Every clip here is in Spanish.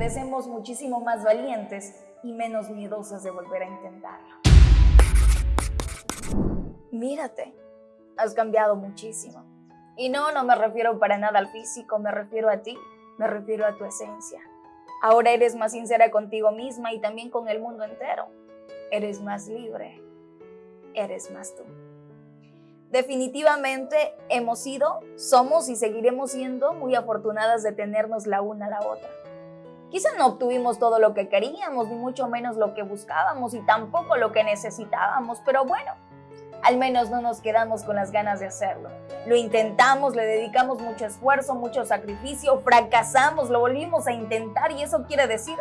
merecemos muchísimo más valientes y menos miedosas de volver a intentarlo. Mírate, has cambiado muchísimo. Y no, no me refiero para nada al físico, me refiero a ti, me refiero a tu esencia. Ahora eres más sincera contigo misma y también con el mundo entero. Eres más libre, eres más tú. Definitivamente hemos sido, somos y seguiremos siendo muy afortunadas de tenernos la una a la otra. Quizá no obtuvimos todo lo que queríamos, ni mucho menos lo que buscábamos y tampoco lo que necesitábamos, pero bueno, al menos no nos quedamos con las ganas de hacerlo. Lo intentamos, le dedicamos mucho esfuerzo, mucho sacrificio, fracasamos, lo volvimos a intentar y eso quiere decir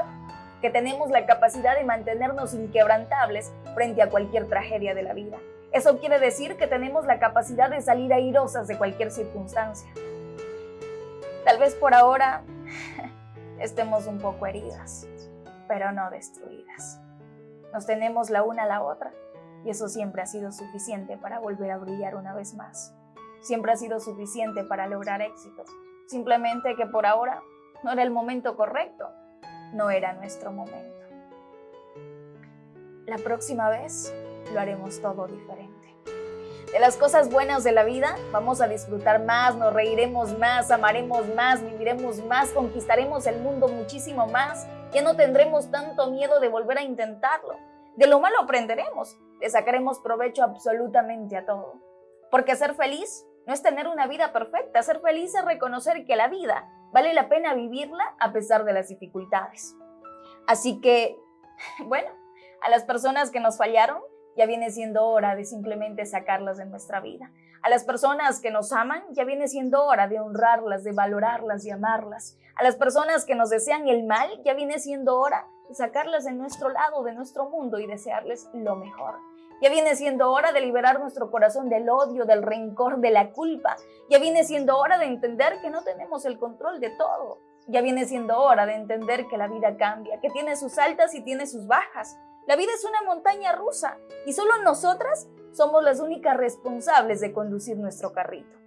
que tenemos la capacidad de mantenernos inquebrantables frente a cualquier tragedia de la vida. Eso quiere decir que tenemos la capacidad de salir airosas de cualquier circunstancia. Tal vez por ahora estemos un poco heridas, pero no destruidas. Nos tenemos la una a la otra y eso siempre ha sido suficiente para volver a brillar una vez más. Siempre ha sido suficiente para lograr éxito. Simplemente que por ahora no era el momento correcto, no era nuestro momento. La próxima vez lo haremos todo diferente. De las cosas buenas de la vida vamos a disfrutar más, nos reiremos más, amaremos más, viviremos más, conquistaremos el mundo muchísimo más. Ya no tendremos tanto miedo de volver a intentarlo. De lo malo aprenderemos, le sacaremos provecho absolutamente a todo. Porque ser feliz no es tener una vida perfecta, ser feliz es reconocer que la vida vale la pena vivirla a pesar de las dificultades. Así que, bueno, a las personas que nos fallaron, ya viene siendo hora de simplemente sacarlas de nuestra vida. A las personas que nos aman, ya viene siendo hora de honrarlas, de valorarlas, de amarlas. A las personas que nos desean el mal, ya viene siendo hora de sacarlas de nuestro lado, de nuestro mundo y desearles lo mejor. Ya viene siendo hora de liberar nuestro corazón del odio, del rencor, de la culpa. Ya viene siendo hora de entender que no tenemos el control de todo. Ya viene siendo hora de entender que la vida cambia, que tiene sus altas y tiene sus bajas. La vida es una montaña rusa y solo nosotras somos las únicas responsables de conducir nuestro carrito.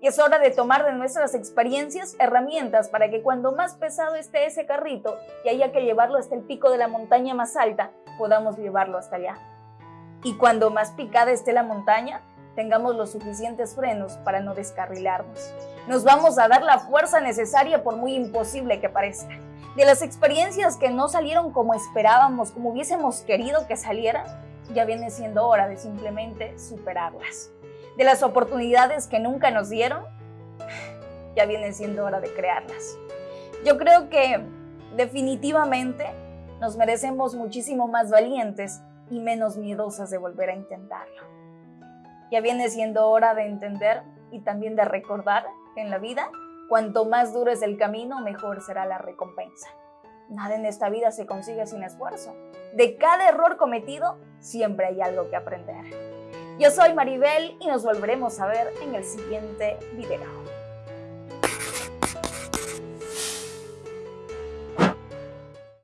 Y es hora de tomar de nuestras experiencias herramientas para que cuando más pesado esté ese carrito y haya que llevarlo hasta el pico de la montaña más alta, podamos llevarlo hasta allá. Y cuando más picada esté la montaña, tengamos los suficientes frenos para no descarrilarnos. Nos vamos a dar la fuerza necesaria por muy imposible que parezca de las experiencias que no salieron como esperábamos, como hubiésemos querido que salieran, ya viene siendo hora de simplemente superarlas. De las oportunidades que nunca nos dieron, ya viene siendo hora de crearlas. Yo creo que definitivamente nos merecemos muchísimo más valientes y menos miedosas de volver a intentarlo. Ya viene siendo hora de entender y también de recordar que en la vida Cuanto más duro es el camino, mejor será la recompensa. Nada en esta vida se consigue sin esfuerzo. De cada error cometido, siempre hay algo que aprender. Yo soy Maribel y nos volveremos a ver en el siguiente video.